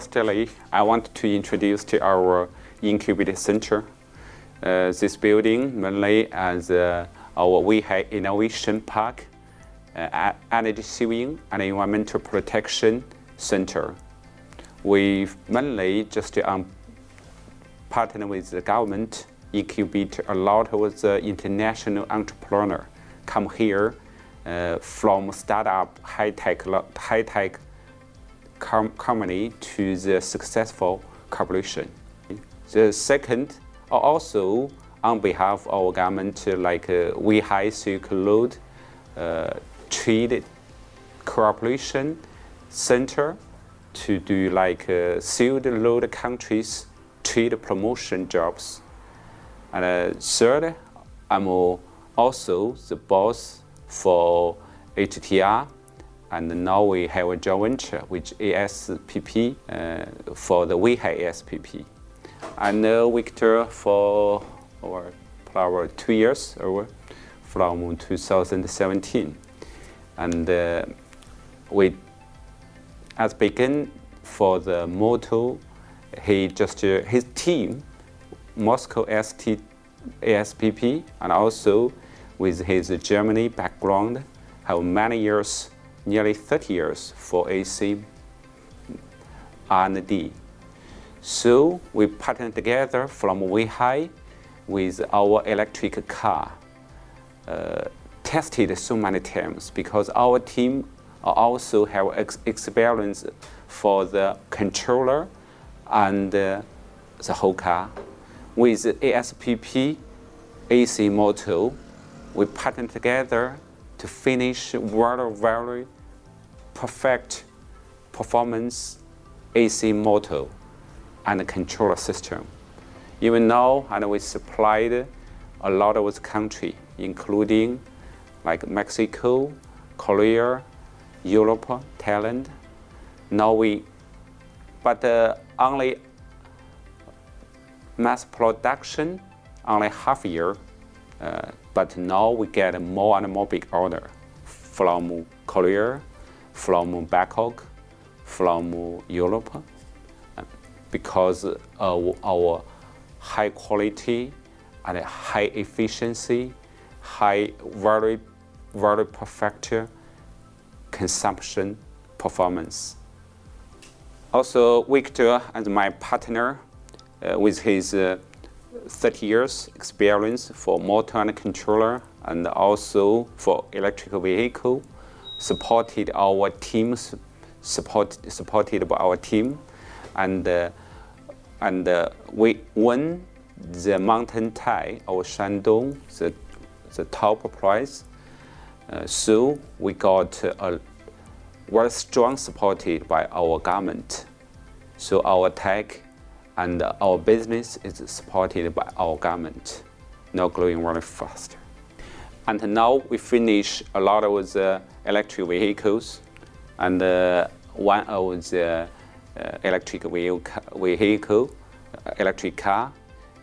Firstly, I want to introduce to our incubator center. Uh, this building mainly as uh, our Weihai Innovation Park, uh, Energy Saving and Environmental Protection Center. We mainly just um, partner with the government, incubate a lot of the international entrepreneur come here uh, from startup high-tech high-tech com company to the successful corporation. The second, also on behalf of our government, like uh, Weihai Silk Road uh, Trade Cooperation Center to do like uh, Silk Road countries trade promotion jobs. And uh, third, I'm also the boss for HTR and now we have a joint venture with ASPP uh, for the Weihai ASPP. I know Victor for over two years over from 2017. And uh, we, as begin for the motto, he just, uh, his team, Moscow ST, ASPP, and also with his Germany background, have many years nearly 30 years for AC R&D. So we partnered together from Weihai with our electric car. Uh, tested so many times because our team also have ex experience for the controller and uh, the whole car. With ASPP AC motor, we partnered together to finish very, very perfect performance AC motor and controller system. Even now, and we supplied a lot of countries, including like Mexico, Korea, Europe, Thailand. Now we, but uh, only mass production, only half year uh, but now we get more and more big order from Korea, from Bangkok, from Europe, because of our high quality and high efficiency, high, very, very perfect consumption performance. Also, Victor and my partner, uh, with his uh, 30 years experience for motor and controller and also for electric vehicle, supported our teams, support, supported by our team, and uh, and uh, we won the mountain tie of Shandong, the, the top prize. Uh, so we got a very strong supported by our government. So our tech and our business is supported by our government, now growing very fast. And now we finish a lot of the electric vehicles, and uh, one of the uh, electric vehicle, uh, electric car,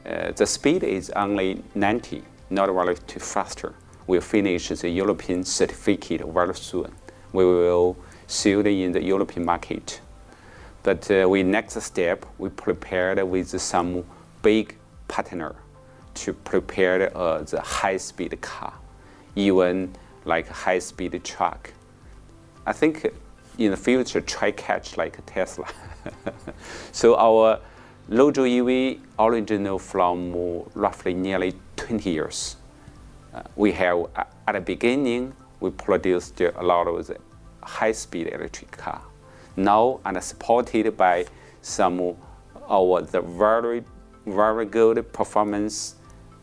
uh, the speed is only 90, not very too faster. We'll finish the European certificate very soon. We will sell it in the European market. But uh, we next step, we prepared with some big partner to prepare uh, the high-speed car, even like high-speed truck. I think in the future, try catch like Tesla. so our Luzhou EV original from roughly nearly 20 years. Uh, we have, at the beginning, we produced a lot of high-speed electric car now and supported by some of the very, very good performance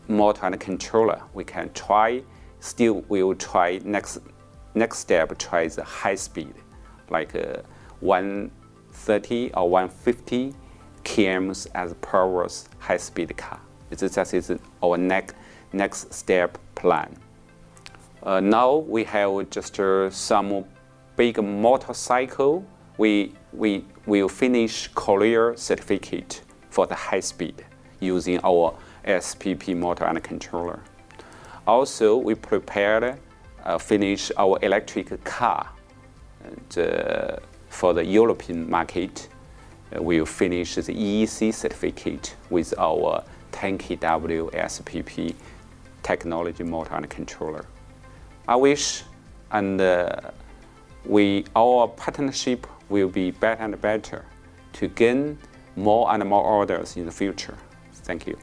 motor and controller. We can try, still we will try next, next step, try the high speed, like uh, 130 or 150 kms as per hour high speed car. This is our next, next step plan. Uh, now we have just uh, some big motorcycle we, we will finish Korea certificate for the high speed using our SPP motor and controller. Also, we prepared, uh, finish our electric car and, uh, for the European market. uh, will finish the EEC certificate with our 10kW SPP technology motor and controller. I wish and uh, we, our partnership will be better and better to gain more and more orders in the future. Thank you.